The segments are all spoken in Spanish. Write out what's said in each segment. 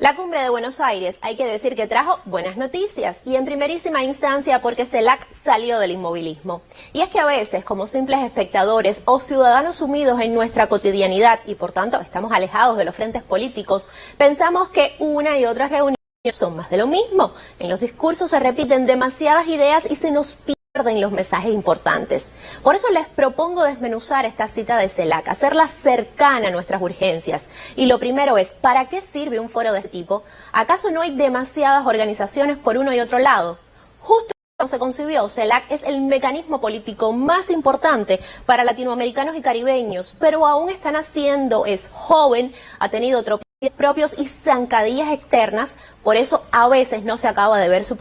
La cumbre de Buenos Aires hay que decir que trajo buenas noticias y en primerísima instancia porque CELAC salió del inmovilismo. Y es que a veces como simples espectadores o ciudadanos sumidos en nuestra cotidianidad y por tanto estamos alejados de los frentes políticos, pensamos que una y otra reuniones son más de lo mismo. En los discursos se repiten demasiadas ideas y se nos pide pierden los mensajes importantes. Por eso les propongo desmenuzar esta cita de CELAC, hacerla cercana a nuestras urgencias. Y lo primero es, ¿para qué sirve un foro de este tipo? ¿Acaso no hay demasiadas organizaciones por uno y otro lado? Justo cuando se concibió, CELAC es el mecanismo político más importante para latinoamericanos y caribeños, pero aún están haciendo, es joven, ha tenido tropiezos propios y zancadillas externas, por eso a veces no se acaba de ver su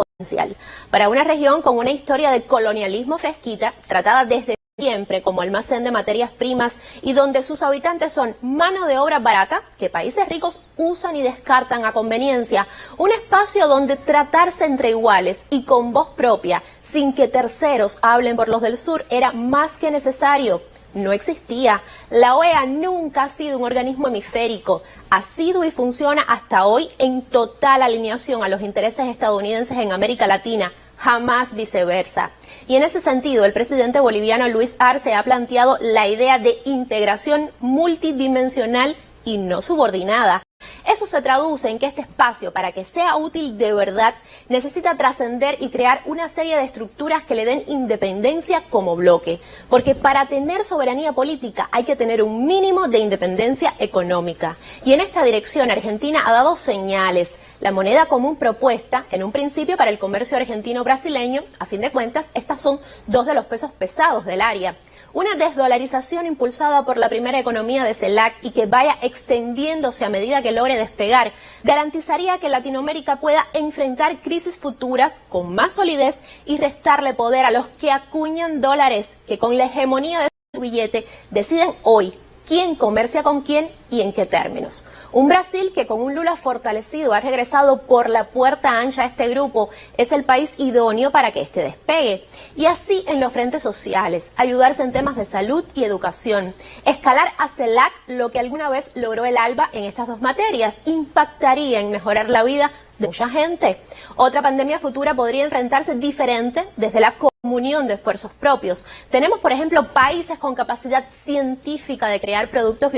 para una región con una historia de colonialismo fresquita, tratada desde siempre como almacén de materias primas y donde sus habitantes son mano de obra barata que países ricos usan y descartan a conveniencia, un espacio donde tratarse entre iguales y con voz propia, sin que terceros hablen por los del sur, era más que necesario no existía. La OEA nunca ha sido un organismo hemisférico. Ha sido y funciona hasta hoy en total alineación a los intereses estadounidenses en América Latina jamás viceversa. Y en ese sentido, el presidente boliviano Luis Arce ha planteado la idea de integración multidimensional y no subordinada. Eso se traduce en que este espacio, para que sea útil de verdad, necesita trascender y crear una serie de estructuras que le den independencia como bloque. Porque para tener soberanía política hay que tener un mínimo de independencia económica. Y en esta dirección Argentina ha dado señales. La moneda común propuesta, en un principio para el comercio argentino-brasileño, a fin de cuentas, estas son dos de los pesos pesados del área. Una desdolarización impulsada por la primera economía de CELAC y que vaya extendiéndose a medida que logre despegar, garantizaría que Latinoamérica pueda enfrentar crisis futuras con más solidez y restarle poder a los que acuñan dólares que con la hegemonía de su billete deciden hoy quién comercia con quién y en qué términos. Un Brasil que con un Lula fortalecido ha regresado por la puerta ancha a este grupo es el país idóneo para que este despegue. Y así en los frentes sociales, ayudarse en temas de salud y educación. Escalar a CELAC lo que alguna vez logró el ALBA en estas dos materias impactaría en mejorar la vida de mucha gente. Otra pandemia futura podría enfrentarse diferente desde la comunión de esfuerzos propios. Tenemos, por ejemplo, países con capacidad científica de crear productos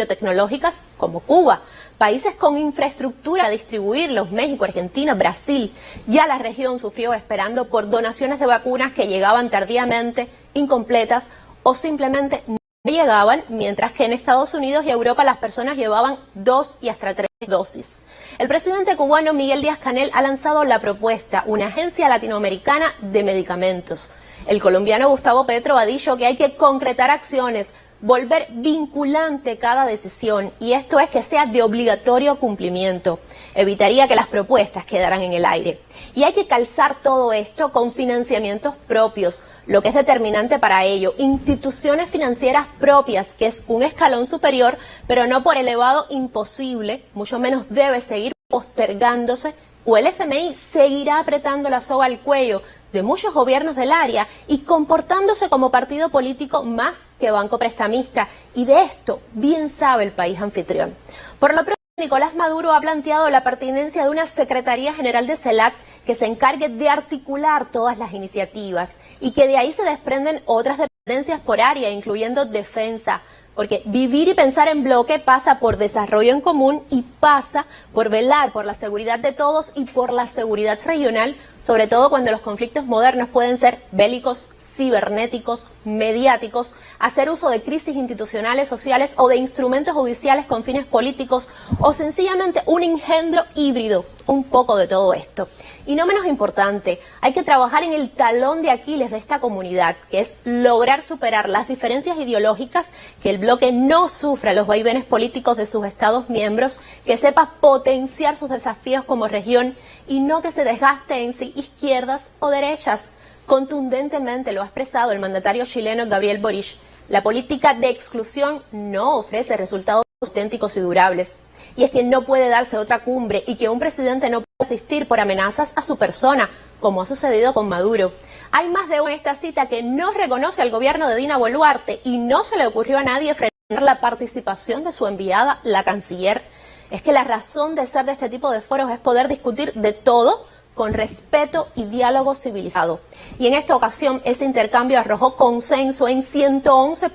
como Cuba, países con infraestructura a distribuirlos, México, Argentina, Brasil. Ya la región sufrió esperando por donaciones de vacunas que llegaban tardíamente, incompletas o simplemente no llegaban, mientras que en Estados Unidos y Europa las personas llevaban dos y hasta tres dosis. El presidente cubano Miguel Díaz Canel ha lanzado la propuesta, una agencia latinoamericana de medicamentos. El colombiano Gustavo Petro ha dicho que hay que concretar acciones, volver vinculante cada decisión y esto es que sea de obligatorio cumplimiento. Evitaría que las propuestas quedaran en el aire. Y hay que calzar todo esto con financiamientos propios, lo que es determinante para ello. Instituciones financieras propias, que es un escalón superior, pero no por elevado imposible, mucho menos debe seguir postergándose o el FMI seguirá apretando la soga al cuello de muchos gobiernos del área y comportándose como partido político más que banco prestamista. Y de esto bien sabe el país anfitrión. Por lo pronto, Nicolás Maduro ha planteado la pertinencia de una Secretaría General de CELAC que se encargue de articular todas las iniciativas y que de ahí se desprenden otras dependencias por área, incluyendo defensa, porque vivir y pensar en bloque pasa por desarrollo en común y pasa por velar por la seguridad de todos y por la seguridad regional, sobre todo cuando los conflictos modernos pueden ser bélicos, cibernéticos, mediáticos, hacer uso de crisis institucionales, sociales o de instrumentos judiciales con fines políticos o sencillamente un engendro híbrido, un poco de todo esto. Y no menos importante, hay que trabajar en el talón de Aquiles de esta comunidad, que es lograr superar las diferencias ideológicas, que el bloque no sufra los vaivenes políticos de sus estados miembros, que sepa potenciar sus desafíos como región y no que se desgaste en sí izquierdas o derechas. Contundentemente lo ha expresado el mandatario chileno Gabriel Boric. La política de exclusión no ofrece resultados auténticos y durables. Y es que no puede darse otra cumbre y que un presidente no puede asistir por amenazas a su persona, como ha sucedido con Maduro. Hay más de una esta cita que no reconoce al gobierno de Dina Boluarte y no se le ocurrió a nadie frenar la participación de su enviada, la canciller es que la razón de ser de este tipo de foros es poder discutir de todo con respeto y diálogo civilizado. Y en esta ocasión ese intercambio arrojó consenso en 111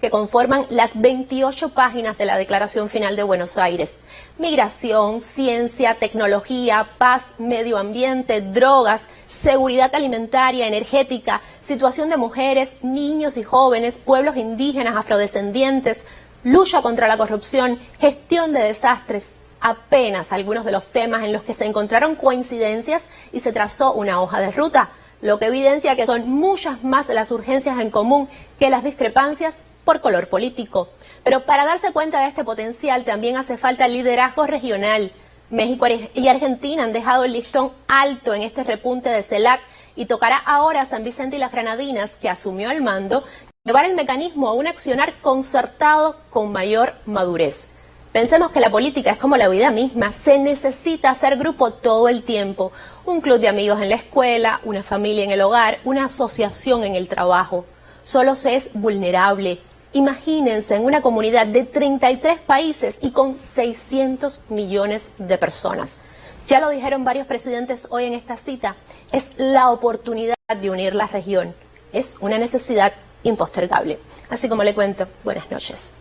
que conforman las 28 páginas de la Declaración Final de Buenos Aires. Migración, ciencia, tecnología, paz, medio ambiente, drogas, seguridad alimentaria, energética, situación de mujeres, niños y jóvenes, pueblos indígenas, afrodescendientes, lucha contra la corrupción, gestión de desastres, apenas algunos de los temas en los que se encontraron coincidencias y se trazó una hoja de ruta, lo que evidencia que son muchas más las urgencias en común que las discrepancias por color político. Pero para darse cuenta de este potencial también hace falta liderazgo regional. México y Argentina han dejado el listón alto en este repunte de CELAC y tocará ahora a San Vicente y las Granadinas, que asumió el mando, llevar el mecanismo a un accionar concertado con mayor madurez. Pensemos que la política es como la vida misma, se necesita hacer grupo todo el tiempo. Un club de amigos en la escuela, una familia en el hogar, una asociación en el trabajo. Solo se es vulnerable. Imagínense en una comunidad de 33 países y con 600 millones de personas. Ya lo dijeron varios presidentes hoy en esta cita, es la oportunidad de unir la región. Es una necesidad impostergable. Así como le cuento, buenas noches.